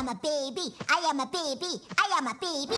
am a baby. I am a baby. I am a baby.